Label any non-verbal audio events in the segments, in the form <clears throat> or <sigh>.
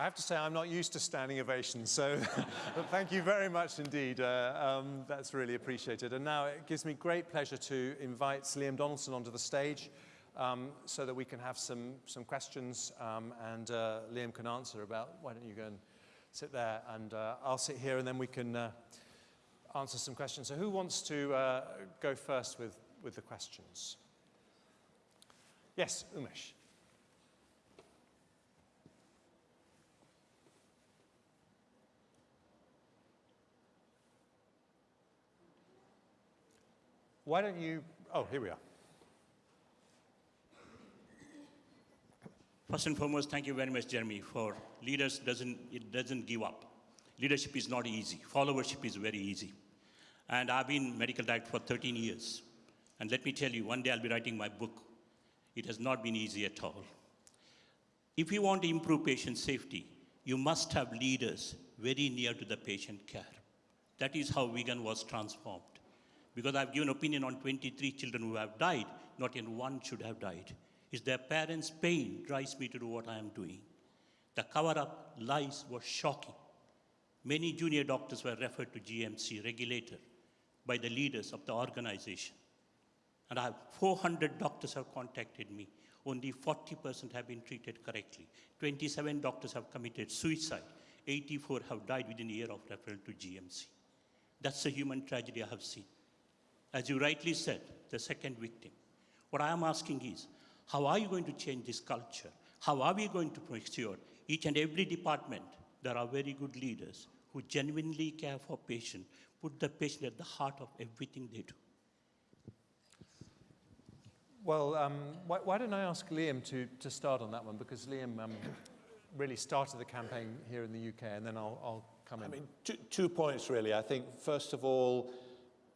I have to say I'm not used to standing ovations, so <laughs> thank you very much indeed. Uh, um, that's really appreciated. And now it gives me great pleasure to invite Liam Donaldson onto the stage um, so that we can have some, some questions um, and uh, Liam can answer about, why don't you go and sit there and uh, I'll sit here and then we can uh, answer some questions. So who wants to uh, go first with, with the questions? Yes, Umesh. Why don't you, oh, here we are. First and foremost, thank you very much, Jeremy, for leaders doesn't, it doesn't give up. Leadership is not easy. Followership is very easy. And I've been medical director for 13 years. And let me tell you, one day I'll be writing my book. It has not been easy at all. If you want to improve patient safety, you must have leaders very near to the patient care. That is how Wigan was transformed because I've given opinion on 23 children who have died, not in one should have died. It's their parents' pain drives me to do what I am doing. The cover-up lies were shocking. Many junior doctors were referred to GMC regulator by the leaders of the organization. And I have 400 doctors have contacted me. Only 40% have been treated correctly. 27 doctors have committed suicide. 84 have died within a year of referral to GMC. That's a human tragedy I have seen. As you rightly said, the second victim. What I am asking is, how are you going to change this culture? How are we going to make sure each and every department, there are very good leaders who genuinely care for patient, put the patient at the heart of everything they do? Well, um, why, why, don't I ask Liam to, to start on that one, because Liam um, really started the campaign here in the UK, and then I'll, I'll come in. I mean, two, two points really. I think, first of all,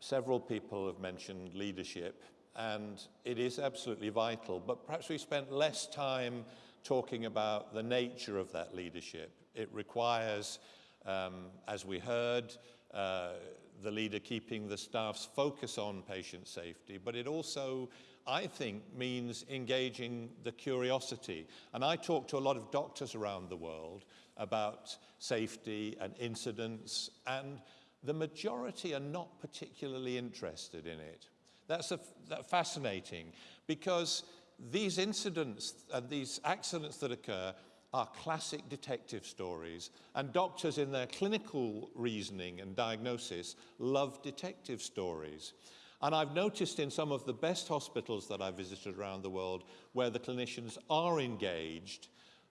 Several people have mentioned leadership, and it is absolutely vital, but perhaps we spent less time talking about the nature of that leadership. It requires, um, as we heard, uh, the leader keeping the staff's focus on patient safety, but it also, I think, means engaging the curiosity. And I talk to a lot of doctors around the world about safety and incidents, and the majority are not particularly interested in it. That's a, that fascinating because these incidents and these accidents that occur are classic detective stories and doctors in their clinical reasoning and diagnosis love detective stories. And I've noticed in some of the best hospitals that I've visited around the world where the clinicians are engaged,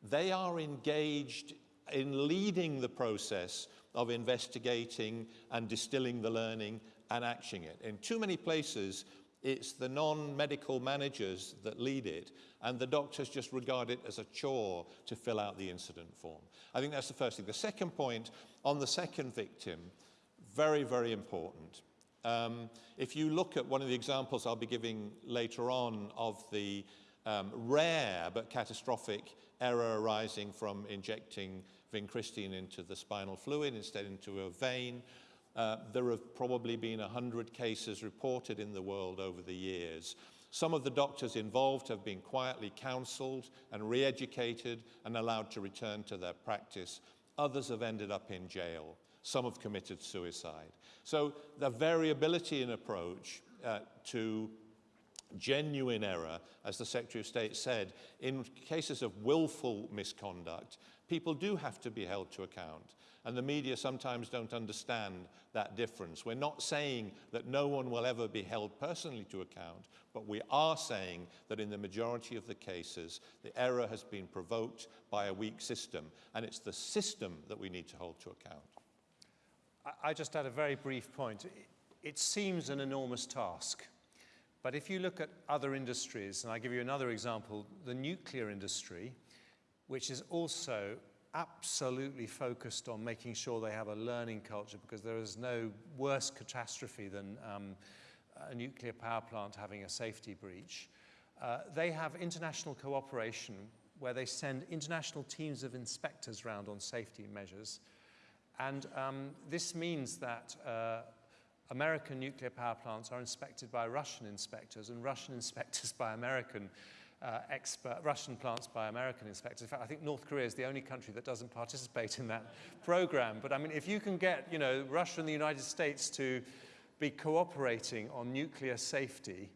they are engaged in leading the process of investigating and distilling the learning and actioning it. In too many places, it's the non-medical managers that lead it, and the doctors just regard it as a chore to fill out the incident form. I think that's the first thing. The second point, on the second victim, very, very important. Um, if you look at one of the examples I'll be giving later on of the um, rare but catastrophic error arising from injecting vincristine into the spinal fluid instead into a vein. Uh, there have probably been 100 cases reported in the world over the years. Some of the doctors involved have been quietly counseled and re-educated and allowed to return to their practice. Others have ended up in jail. Some have committed suicide. So the variability in approach uh, to genuine error, as the Secretary of State said, in cases of willful misconduct, people do have to be held to account. And the media sometimes don't understand that difference. We're not saying that no one will ever be held personally to account, but we are saying that in the majority of the cases, the error has been provoked by a weak system, and it's the system that we need to hold to account. I just add a very brief point. It seems an enormous task, but if you look at other industries, and I give you another example, the nuclear industry, which is also absolutely focused on making sure they have a learning culture because there is no worse catastrophe than um, a nuclear power plant having a safety breach. Uh, they have international cooperation where they send international teams of inspectors around on safety measures. And um, this means that uh, American nuclear power plants are inspected by Russian inspectors and Russian inspectors by American uh, expert, Russian plants by American inspectors. In fact, I think North Korea is the only country that doesn't participate in that <laughs> program. But I mean, if you can get, you know, Russia and the United States to be cooperating on nuclear safety,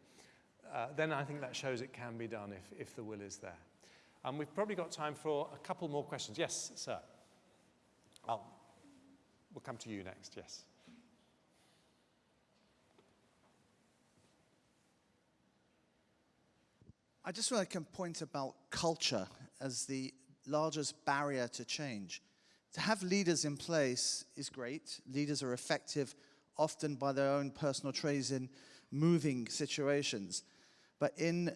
uh, then I think that shows it can be done if, if the will is there. And we've probably got time for a couple more questions. Yes, sir. I'll, we'll come to you next, yes. I just want to point about culture as the largest barrier to change. To have leaders in place is great. Leaders are effective often by their own personal traits in moving situations. But in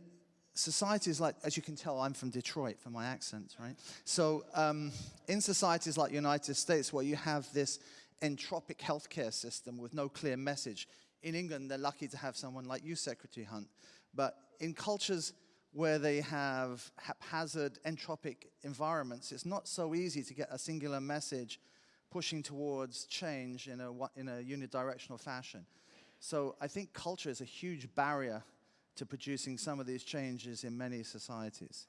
societies like, as you can tell, I'm from Detroit from my accent, right? So um, in societies like the United States where you have this entropic healthcare system with no clear message, in England they're lucky to have someone like you, Secretary Hunt. But in cultures where they have haphazard entropic environments, it's not so easy to get a singular message pushing towards change in a, in a unidirectional fashion. So I think culture is a huge barrier to producing some of these changes in many societies.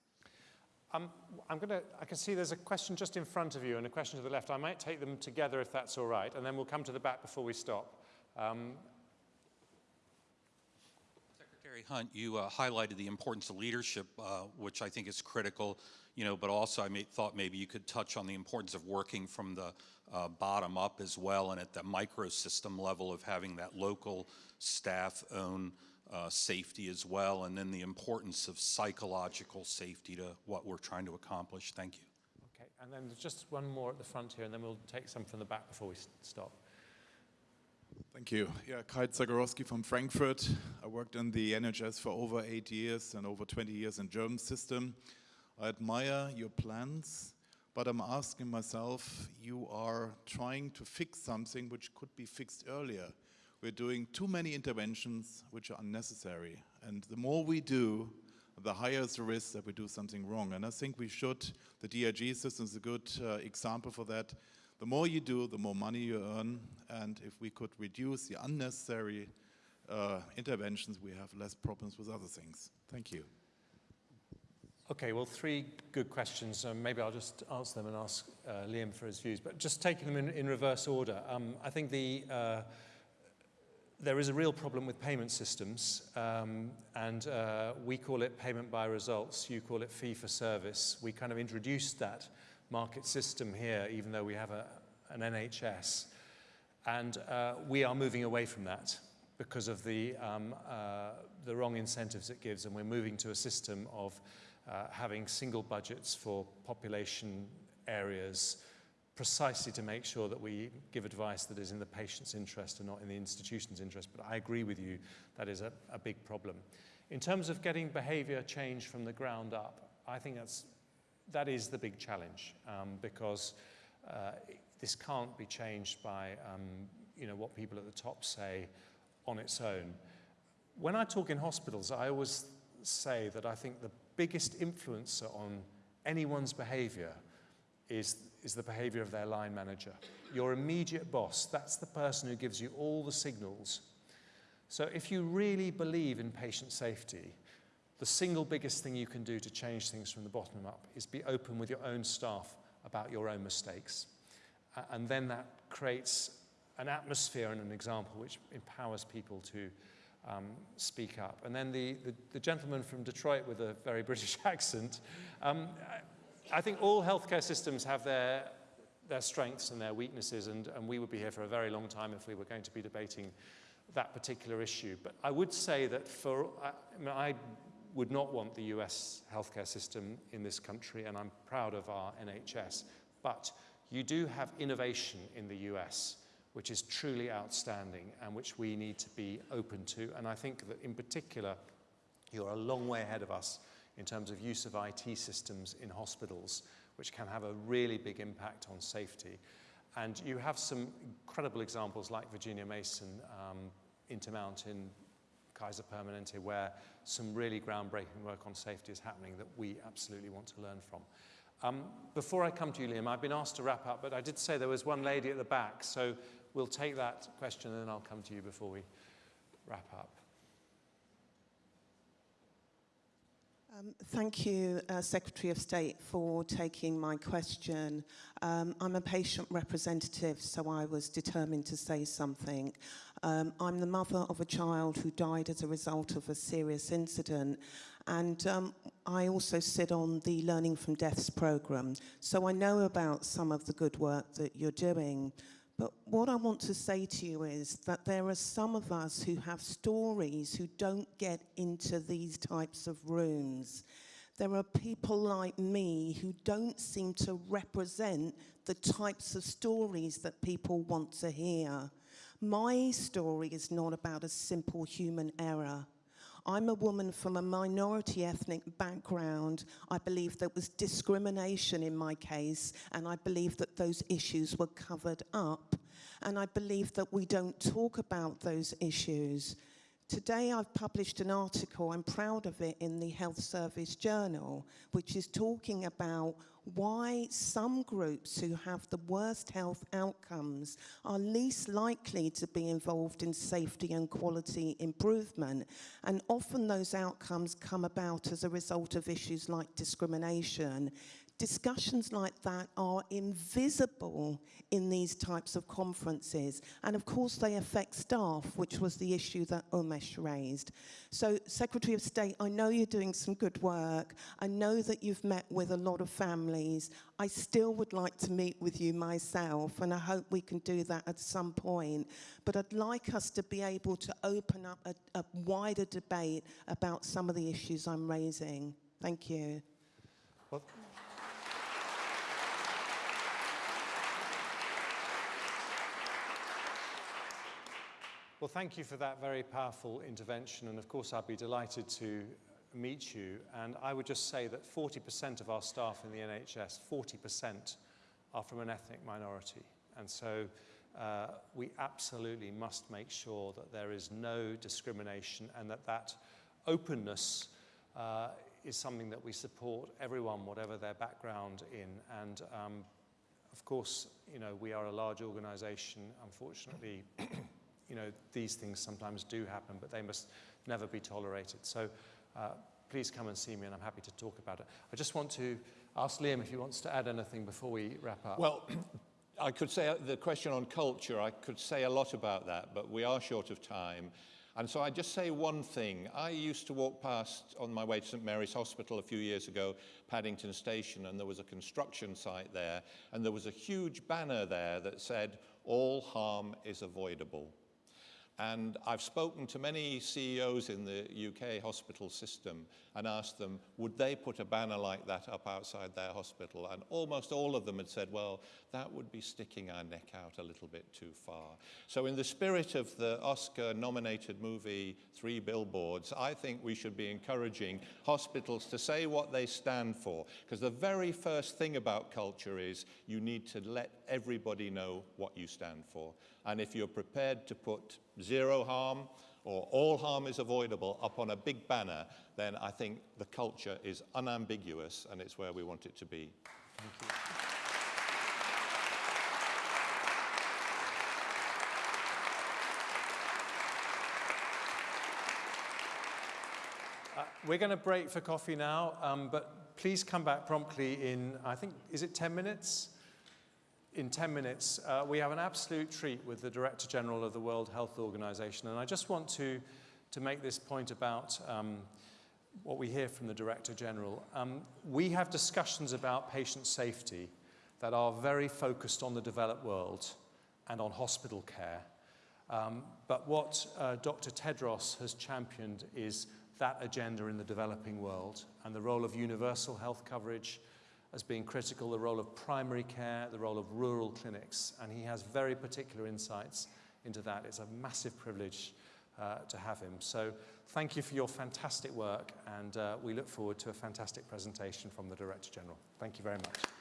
Um, I'm to, I can see there's a question just in front of you and a question to the left. I might take them together if that's all right, and then we'll come to the back before we stop. Um, Hunt, you uh, highlighted the importance of leadership, uh, which I think is critical, you know, but also I may, thought maybe you could touch on the importance of working from the uh, bottom up as well and at the microsystem level of having that local staff own uh, safety as well, and then the importance of psychological safety to what we're trying to accomplish. Thank you. Okay, and then just one more at the front here, and then we'll take some from the back before we stop. Thank you. Yeah, Kai Zagorowski from Frankfurt. I worked in the NHS for over eight years and over 20 years in German system. I admire your plans, but I'm asking myself, you are trying to fix something which could be fixed earlier. We're doing too many interventions which are unnecessary. And the more we do, the higher is the risk that we do something wrong. And I think we should, the DRG system is a good uh, example for that. The more you do, the more money you earn. And if we could reduce the unnecessary uh, interventions, we have less problems with other things. Thank you. Okay, well, three good questions. Um, maybe I'll just answer them and ask uh, Liam for his views. But just taking them in, in reverse order, um, I think the uh, there is a real problem with payment systems, um, and uh, we call it payment by results. You call it fee for service. We kind of introduced that market system here, even though we have a, an NHS. And uh, we are moving away from that because of the, um, uh, the wrong incentives it gives, and we're moving to a system of uh, having single budgets for population areas, precisely to make sure that we give advice that is in the patient's interest and not in the institution's interest. But I agree with you, that is a, a big problem. In terms of getting behavior change from the ground up, I think that's, that is the big challenge um, because uh, this can't be changed by um, you know, what people at the top say on its own. When I talk in hospitals, I always say that I think the biggest influencer on anyone's behavior is is the behavior of their line manager. Your immediate boss, that's the person who gives you all the signals. So if you really believe in patient safety, the single biggest thing you can do to change things from the bottom up is be open with your own staff about your own mistakes. and then that creates an atmosphere and an example which empowers people to um, speak up. And then the, the, the, gentleman from Detroit with a very <laughs> British accent, um, I think all healthcare systems have their, their strengths and their weaknesses, and, and we would be here for a very long time if we were going to be debating that particular issue. But I would say that for, I, I would not want the US healthcare system in this country, and I'm proud of our NHS. But you do have innovation in the US, which is truly outstanding and which we need to be open to. And I think that in particular, you're a long way ahead of us in terms of use of IT systems in hospitals, which can have a really big impact on safety. And you have some incredible examples like Virginia Mason, um, Intermountain, Kaiser Permanente, where some really groundbreaking work on safety is happening that we absolutely want to learn from. Um, before I come to you, Liam, I've been asked to wrap up, but I did say there was one lady at the back, so we'll take that question and then I'll come to you before we wrap up. Um, thank you, uh, Secretary of State, for taking my question. Um, I'm a patient representative, so I was determined to say something. Um, I'm the mother of a child who died as a result of a serious incident, and um, I also sit on the Learning from Deaths programme, so I know about some of the good work that you're doing. But what I want to say to you is that there are some of us who have stories who don't get into these types of rooms. There are people like me who don't seem to represent the types of stories that people want to hear. My story is not about a simple human error. I'm a woman from a minority ethnic background. I believe there was discrimination in my case, and I believe that those issues were covered up. And I believe that we don't talk about those issues. Today I've published an article, I'm proud of it, in the Health Service Journal, which is talking about why some groups who have the worst health outcomes are least likely to be involved in safety and quality improvement. And often those outcomes come about as a result of issues like discrimination, discussions like that are invisible in these types of conferences. And of course they affect staff, which was the issue that Umesh raised. So Secretary of State, I know you're doing some good work. I know that you've met with a lot of families. I still would like to meet with you myself, and I hope we can do that at some point. But I'd like us to be able to open up a, a wider debate about some of the issues I'm raising. Thank you. Well, Well, thank you for that very powerful intervention. And of course, I'd be delighted to meet you. And I would just say that 40% of our staff in the NHS, 40% are from an ethnic minority. And so uh, we absolutely must make sure that there is no discrimination and that that openness uh, is something that we support everyone, whatever their background in. And um, of course, you know, we are a large organization, unfortunately. You know, these things sometimes do happen, but they must never be tolerated. So uh, please come and see me, and I'm happy to talk about it. I just want to ask Liam if he wants to add anything before we wrap up. Well, <clears throat> I could say uh, the question on culture, I could say a lot about that, but we are short of time. And so I just say one thing. I used to walk past on my way to St Mary's Hospital a few years ago, Paddington Station, and there was a construction site there, and there was a huge banner there that said, all harm is avoidable. And I've spoken to many CEOs in the UK hospital system and asked them, would they put a banner like that up outside their hospital? And almost all of them had said, well, that would be sticking our neck out a little bit too far. So in the spirit of the Oscar-nominated movie Three Billboards, I think we should be encouraging hospitals to say what they stand for. Because the very first thing about culture is you need to let everybody know what you stand for. And if you're prepared to put zero harm or all harm is avoidable up on a big banner, then I think the culture is unambiguous and it's where we want it to be. Thank you. Uh, we're going to break for coffee now, um, but please come back promptly in, I think, is it 10 minutes? In 10 minutes, uh, we have an absolute treat with the Director General of the World Health Organization. And I just want to, to make this point about um, what we hear from the Director General. Um, we have discussions about patient safety that are very focused on the developed world and on hospital care. Um, but what uh, Dr. Tedros has championed is that agenda in the developing world and the role of universal health coverage, as being critical, the role of primary care, the role of rural clinics, and he has very particular insights into that. It's a massive privilege uh, to have him. So thank you for your fantastic work, and uh, we look forward to a fantastic presentation from the Director General. Thank you very much.